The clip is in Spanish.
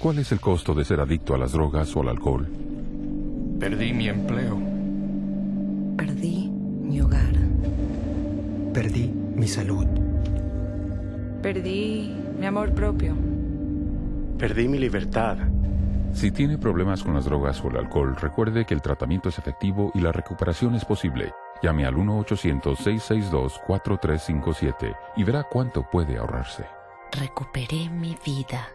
¿Cuál es el costo de ser adicto a las drogas o al alcohol? Perdí mi empleo. Perdí mi hogar. Perdí mi salud. Perdí mi amor propio. Perdí mi libertad. Si tiene problemas con las drogas o el alcohol, recuerde que el tratamiento es efectivo y la recuperación es posible. Llame al 1-800-662-4357 y verá cuánto puede ahorrarse. Recuperé mi vida.